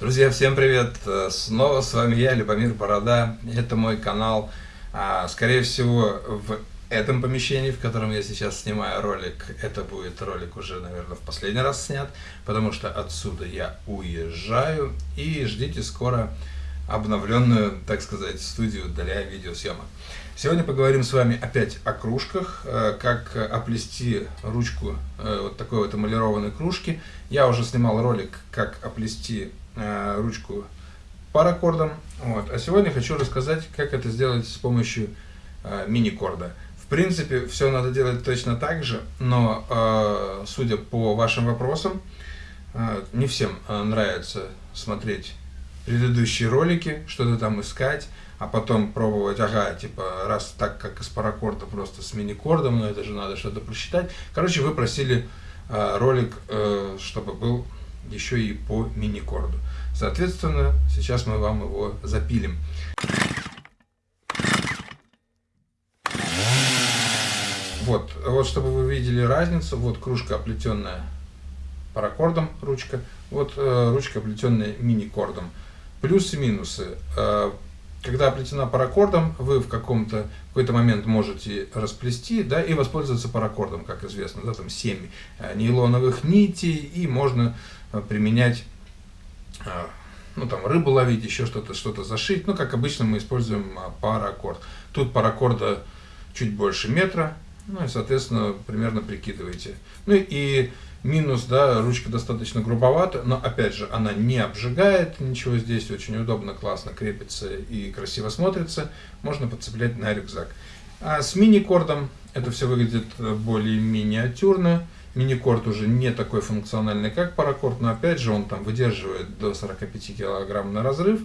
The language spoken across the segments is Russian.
Друзья, всем привет! Снова с вами я, Любомир Борода. Это мой канал. А, скорее всего, в этом помещении, в котором я сейчас снимаю ролик, это будет ролик уже, наверное, в последний раз снят, потому что отсюда я уезжаю. И ждите скоро обновленную, так сказать, студию для видеосъемок. Сегодня поговорим с вами опять о кружках, э, как оплести ручку э, вот такой вот эмалированной кружки. Я уже снимал ролик, как оплести э, ручку паракордом. Вот. А сегодня хочу рассказать, как это сделать с помощью мини-корда. В принципе, все надо делать точно так же, но, судя по вашим вопросам, не всем нравится смотреть предыдущие ролики, что-то там искать, а потом пробовать, ага, типа, раз так, как из паракорда, просто с мини-кордом, но это же надо что-то просчитать. Короче, вы просили э, ролик, э, чтобы был еще и по мини-корду. Соответственно, сейчас мы вам его запилим. Вот, вот чтобы вы видели разницу, вот кружка оплетенная паракордом, ручка, вот э, ручка оплетенная мини-кордом. Плюсы-минусы. Э, когда оплетена паракордом, вы в каком-то какой-то момент можете расплести да, и воспользоваться паракордом, как известно, да, там 7 э, нейлоновых нитей, и можно применять, э, ну там рыбу ловить, еще что-то, что-то зашить, ну как обычно мы используем паракорд. Тут паракорда чуть больше метра, ну и соответственно примерно прикидываете. Ну и Минус, да, ручка достаточно грубовата, но опять же она не обжигает ничего здесь, очень удобно, классно крепится и красиво смотрится, можно подцеплять на рюкзак. А с мини-кордом это все выглядит более миниатюрно, мини-корд уже не такой функциональный, как паракорд, но опять же он там выдерживает до 45 кг на разрыв,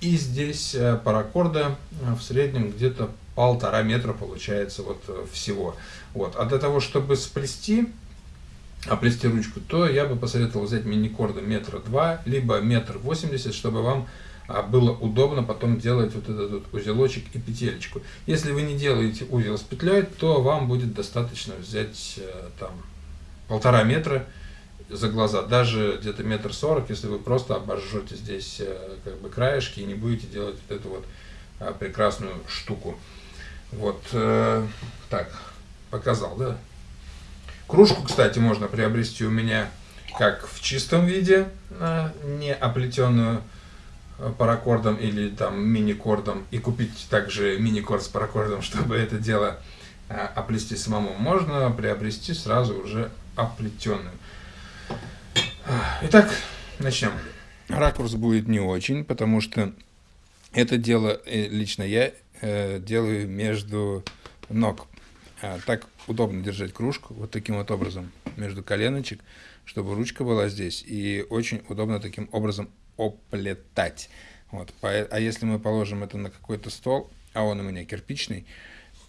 и здесь э, паракорда э, в среднем где-то полтора метра получается вот э, всего. Вот. А для того, чтобы сплести оплести ручку, то я бы посоветовал взять мини-корда метра два, либо метр восемьдесят, чтобы вам а, было удобно потом делать вот этот вот узелочек и петелечку. Если вы не делаете узел с петлей, то вам будет достаточно взять там полтора метра за глаза, даже где-то метр сорок, если вы просто обожжете здесь э, как бы краешки и не будете делать вот эту вот а, прекрасную штуку. Вот, э, так, показал, да? Кружку, кстати, можно приобрести у меня как в чистом виде, а, не оплетенную а, паракордом или там мини-кордом, и купить также мини-корд с паракордом, чтобы это дело а, оплести самому. Можно приобрести сразу уже оплетенную. Итак, начнем. Ракурс будет не очень, потому что это дело э, лично я э, делаю между ног. А, так удобно держать кружку вот таким вот образом между коленочек, чтобы ручка была здесь. И очень удобно таким образом оплетать. Вот. А если мы положим это на какой-то стол, а он у меня кирпичный,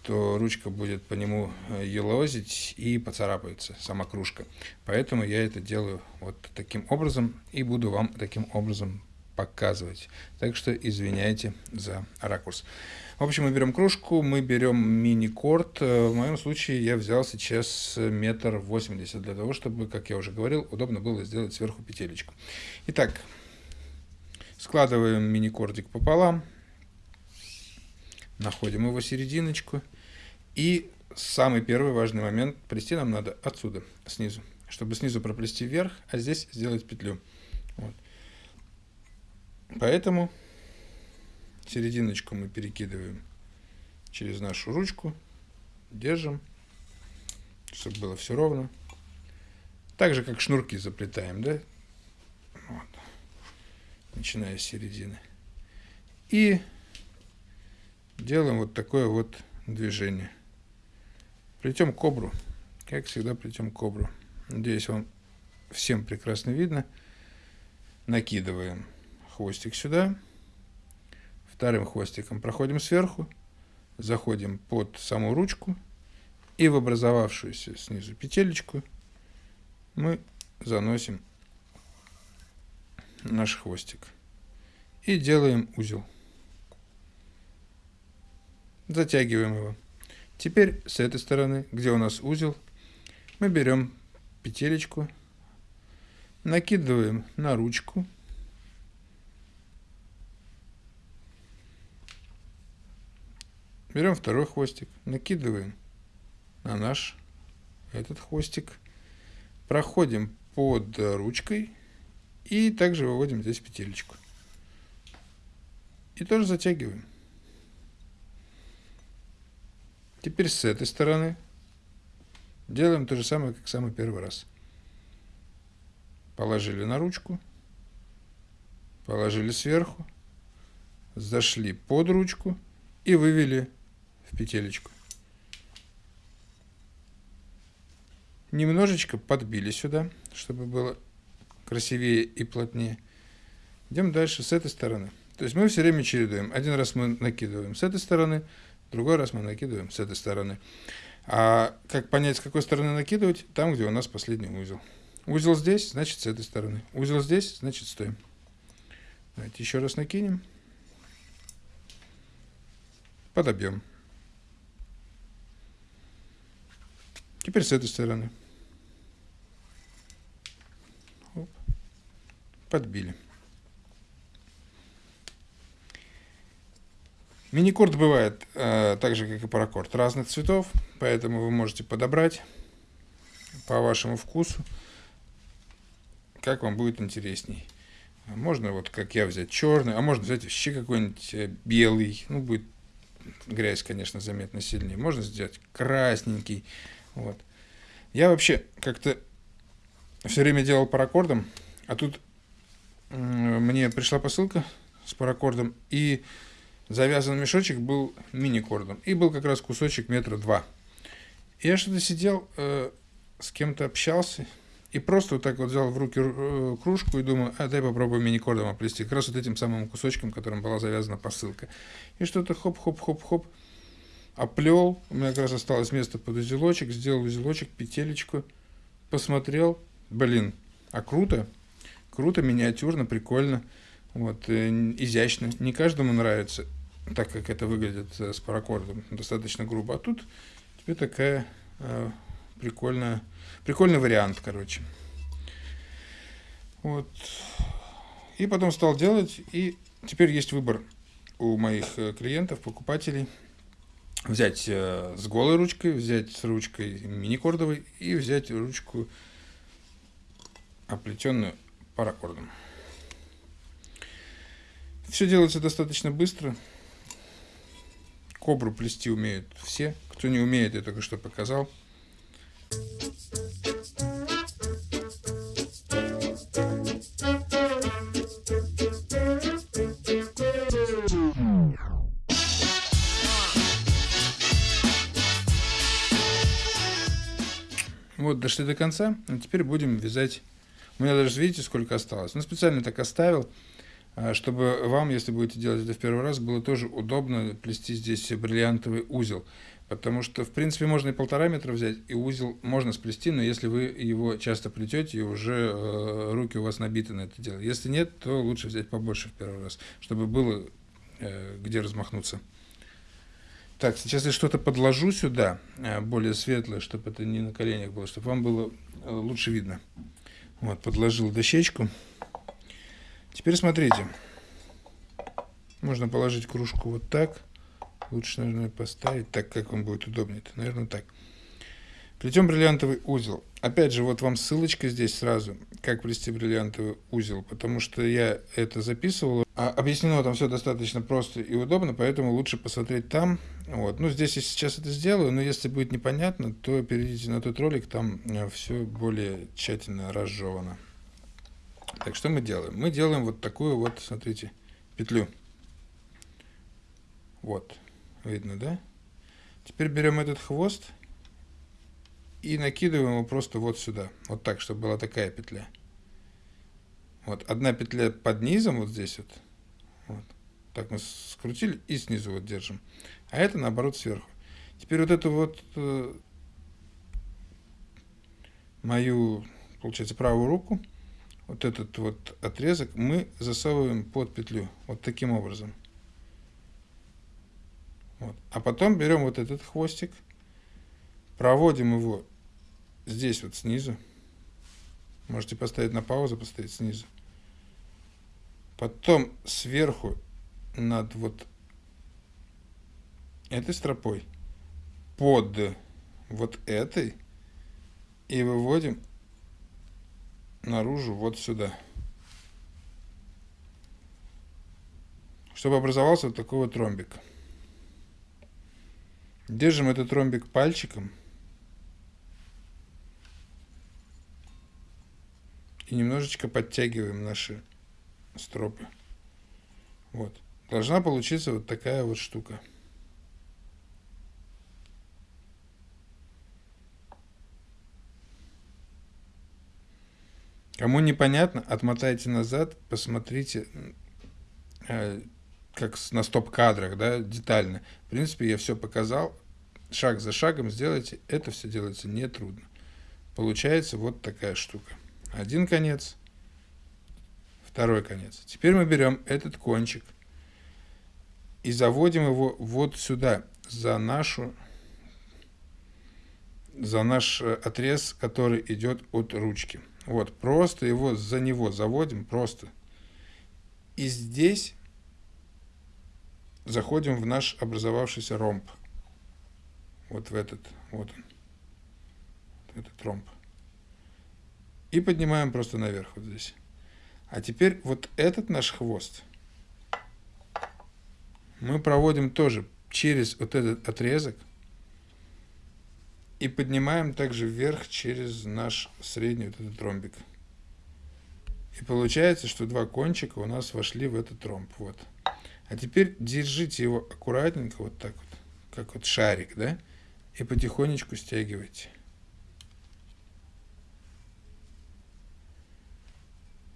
то ручка будет по нему э, елозить и поцарапается сама кружка. Поэтому я это делаю вот таким образом и буду вам таким образом показывать. Так что извиняйте за ракурс. В общем, мы берем кружку, мы берем мини-корд. Э, в моем случае я взял сейчас метр восемьдесят, для того, чтобы, как я уже говорил, удобно было сделать сверху петелечку. Итак, складываем мини-кордик пополам, находим его серединочку. И самый первый важный момент, плести нам надо отсюда, снизу, чтобы снизу проплести вверх, а здесь сделать петлю. Вот. Поэтому серединочку мы перекидываем через нашу ручку, держим, чтобы было все ровно. Так же, как шнурки заплетаем, да? Вот. Начиная с середины. И делаем вот такое вот движение. Плетем кобру. Как всегда плетем кобру. Надеюсь, вам всем прекрасно видно. Накидываем хвостик сюда. Вторым хвостиком проходим сверху, заходим под саму ручку и в образовавшуюся снизу петелечку мы заносим наш хвостик и делаем узел затягиваем его. Теперь с этой стороны, где у нас узел, мы берем петелечку, накидываем на ручку, берем второй хвостик, накидываем на наш этот хвостик, проходим под ручкой и также выводим здесь петелечку. И тоже затягиваем. Теперь с этой стороны делаем то же самое, как самый первый раз. Положили на ручку, положили сверху, зашли под ручку и вывели в петелечку. Немножечко подбили сюда, чтобы было красивее и плотнее. Идем дальше с этой стороны. То есть мы все время чередуем. Один раз мы накидываем с этой стороны, другой раз мы накидываем с этой стороны. А как понять, с какой стороны накидывать? Там, где у нас последний узел. Узел здесь, значит с этой стороны. Узел здесь, значит стоим. Давайте еще раз накинем. Подобьем. Теперь с этой стороны. Оп. Подбили. Миникорд бывает э, так же, как и паракорд, разных цветов, поэтому вы можете подобрать по вашему вкусу, как вам будет интересней. Можно вот, как я, взять черный, а можно взять вообще какой-нибудь э, белый, ну, будет грязь, конечно, заметно сильнее. Можно сделать красненький, вот. Я вообще как-то все время делал паракордом, а тут мне пришла посылка с паракордом, и завязан мешочек был мини-кордом. И был как раз кусочек метра два. Я что-то сидел, э, с кем-то общался, и просто вот так вот взял в руки э, кружку и думаю, а дай попробую мини-кордом оплести. Как раз вот этим самым кусочком, которым была завязана посылка. И что-то хоп-хоп-хоп-хоп оплел. У меня как раз осталось место под узелочек. Сделал узелочек, петелечку. Посмотрел. Блин, а круто. Круто, миниатюрно, прикольно. Вот, э, изящно. Не каждому нравится так как это выглядит э, с паракордом, достаточно грубо. А тут тебе такая э, прикольная, прикольный вариант, короче. Вот. И потом стал делать, и теперь есть выбор у моих э, клиентов, покупателей. Взять э, с голой ручкой, взять с ручкой мини-кордовой и взять ручку оплетенную паракордом. Все делается достаточно быстро. Кобру плести умеют все. Кто не умеет, я только что показал. Вот, дошли до конца. А теперь будем вязать. У меня даже, видите, сколько осталось. Ну, специально так оставил. А, чтобы вам, если будете делать это в первый раз, было тоже удобно плести здесь бриллиантовый узел. Потому что, в принципе, можно и полтора метра взять, и узел можно сплести, но если вы его часто плетете, и уже э, руки у вас набиты на это дело. Если нет, то лучше взять побольше в первый раз, чтобы было э, где размахнуться. Так, сейчас я что-то подложу сюда, э, более светлое, чтобы это не на коленях было, чтобы вам было э, лучше видно. Вот, подложил дощечку. Теперь смотрите. Можно положить кружку вот так. Лучше, наверное, поставить так, как вам будет удобнее. -то. Наверное, так. Плетем бриллиантовый узел. Опять же, вот вам ссылочка здесь сразу, как плести бриллиантовый узел, потому что я это записывал. А объяснено там все достаточно просто и удобно, поэтому лучше посмотреть там. Вот. Ну, здесь я сейчас это сделаю, но если будет непонятно, то перейдите на тот ролик, там э, все более тщательно разжевано. Так, что мы делаем? Мы делаем вот такую вот, смотрите, петлю. Вот, видно, да? Теперь берем этот хвост и накидываем его просто вот сюда. Вот так, чтобы была такая петля. Вот, одна петля под низом, вот здесь вот. вот. Так мы скрутили и снизу вот держим. А это наоборот сверху. Теперь вот эту вот э, мою, получается, правую руку вот этот вот отрезок мы засовываем под петлю вот таким образом. Вот. А потом берем вот этот хвостик, проводим его здесь вот снизу. Можете поставить на паузу, поставить снизу. Потом сверху над вот этой стропой под вот этой и выводим наружу вот сюда. Чтобы образовался вот такой вот ромбик. Держим этот ромбик пальчиком. И немножечко подтягиваем наши стропы. Вот. Должна получиться вот такая вот штука. Кому непонятно, отмотайте назад, посмотрите, э, как на стоп-кадрах, да, детально. В принципе, я все показал. Шаг за шагом сделайте. Это все делается нетрудно. Получается вот такая штука. Один конец, второй конец. Теперь мы берем этот кончик и заводим его вот сюда, за нашу за наш э, отрез, который идет от ручки. Вот, просто его за него заводим, просто. И здесь заходим в наш образовавшийся ромб. Вот в этот, вот он. Этот ромб. И поднимаем просто наверх вот здесь. А теперь вот этот наш хвост мы проводим тоже через вот этот отрезок и поднимаем также вверх через наш средний вот этот ромбик. И получается, что два кончика у нас вошли в этот ромб. Вот. А теперь держите его аккуратненько, вот так вот, как вот шарик, да, и потихонечку стягивайте.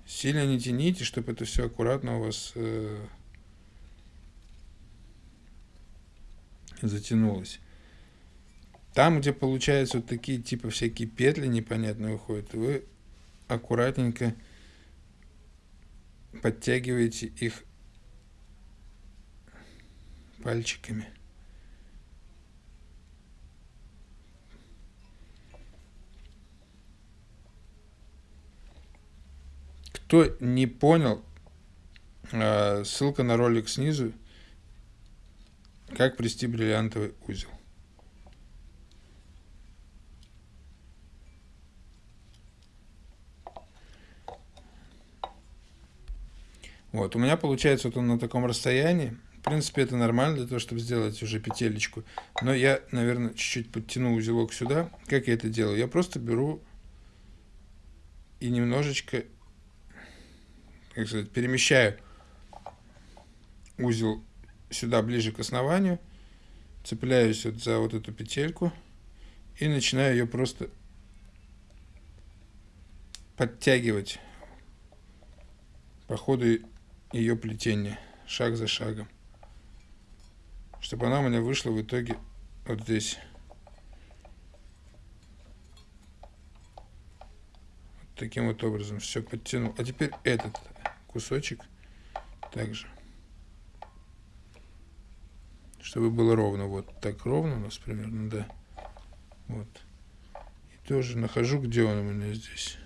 Сильно не тяните, чтобы это все аккуратно у вас э, затянулось. Там, где получаются вот такие типа всякие петли непонятные выходят, вы аккуратненько подтягиваете их пальчиками. Кто не понял, а, ссылка на ролик снизу, как плести бриллиантовый узел. Вот, у меня получается вот он на таком расстоянии. В принципе, это нормально для того, чтобы сделать уже петелечку. Но я, наверное, чуть-чуть подтяну узелок сюда. Как я это делаю? Я просто беру и немножечко, как сказать, перемещаю узел сюда ближе к основанию, цепляюсь вот за вот эту петельку и начинаю ее просто подтягивать по ходу ее плетение, шаг за шагом. Чтобы она у меня вышла в итоге вот здесь. Вот таким вот образом все подтянул. А теперь этот кусочек также. Чтобы было ровно. Вот так ровно у нас примерно, да. Вот. И тоже нахожу, где он у меня здесь.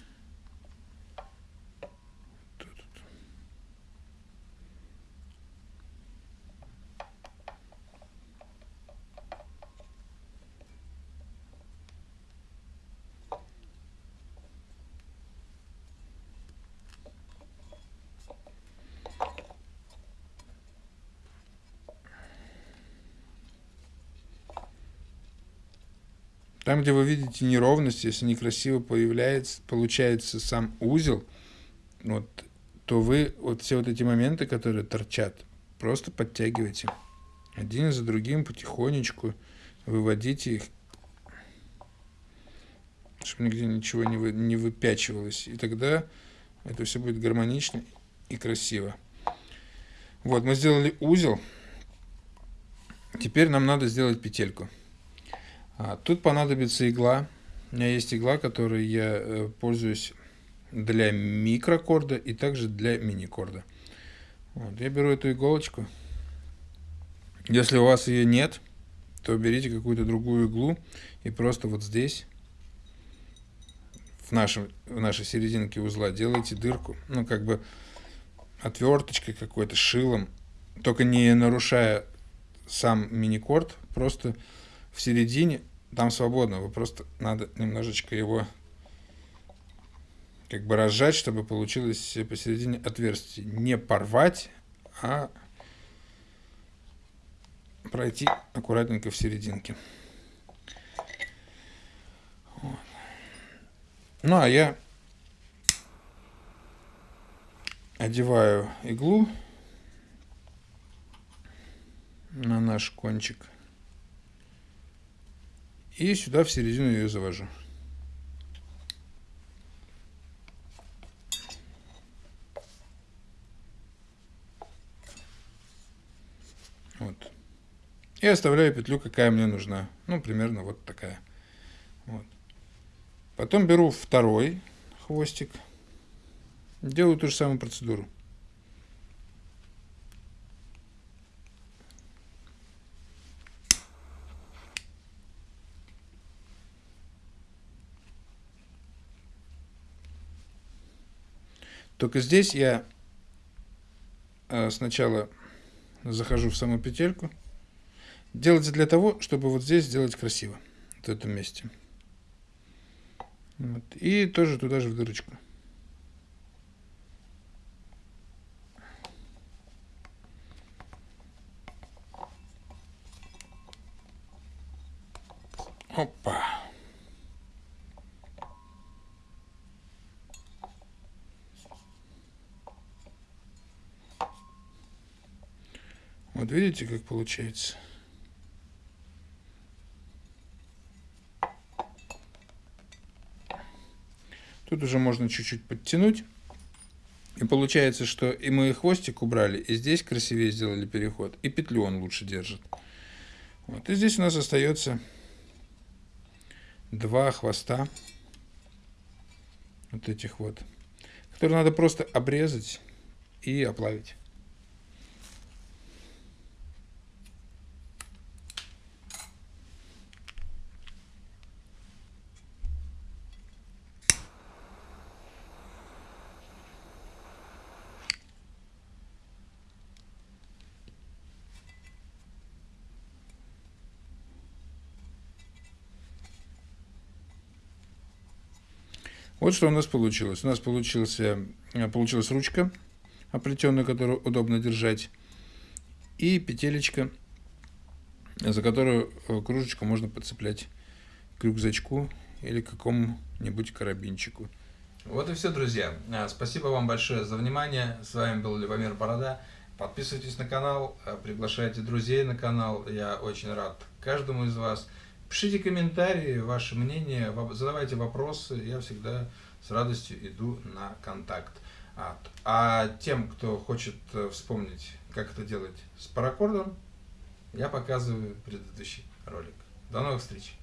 Там, где вы видите неровность, если некрасиво появляется, получается сам узел, вот, то вы вот все вот эти моменты, которые торчат, просто подтягивайте. Один за другим потихонечку выводите их, чтобы нигде ничего не, вы, не выпячивалось. И тогда это все будет гармонично и красиво. Вот, мы сделали узел. Теперь нам надо сделать петельку. А, тут понадобится игла. У меня есть игла, которой я э, пользуюсь для микрокорда и также для миникорда. Вот, я беру эту иголочку. Если у вас ее нет, то берите какую-то другую иглу и просто вот здесь, в, нашем, в нашей серединке узла, делайте дырку. Ну, как бы отверточкой какой-то, шилом, только не нарушая сам мини-корд просто в середине, там свободно, вы просто надо немножечко его как бы разжать, чтобы получилось посередине отверстие. Не порвать, а пройти аккуратненько в серединке. Вот. Ну, а я одеваю иглу на наш кончик. И сюда в середину ее завожу. Вот. И оставляю петлю, какая мне нужна. Ну, примерно вот такая. Вот. Потом беру второй хвостик. Делаю ту же самую процедуру. Только здесь я э, сначала захожу в саму петельку. Делается для того, чтобы вот здесь сделать красиво, в этом месте. Вот. И тоже туда же в дырочку. Опа. Вот видите, как получается? Тут уже можно чуть-чуть подтянуть. И получается, что и мы хвостик убрали, и здесь красивее сделали переход, и петлю он лучше держит. Вот. И здесь у нас остается два хвоста, вот этих вот, которые надо просто обрезать и оплавить. Вот что у нас получилось. У нас получился, э, получилась ручка оплетенная, которую удобно держать, и петелечка, за которую э, кружечку можно подцеплять к рюкзачку или к какому-нибудь карабинчику. Вот и все, друзья. Э, спасибо вам большое за внимание. С вами был Любомир Борода. Подписывайтесь на канал, приглашайте друзей на канал. Я очень рад каждому из вас. Пишите комментарии, ваше мнение, задавайте вопросы, я всегда с радостью иду на контакт. А тем, кто хочет э, вспомнить, как это делать с паракордом, я показываю предыдущий ролик. До новых встреч!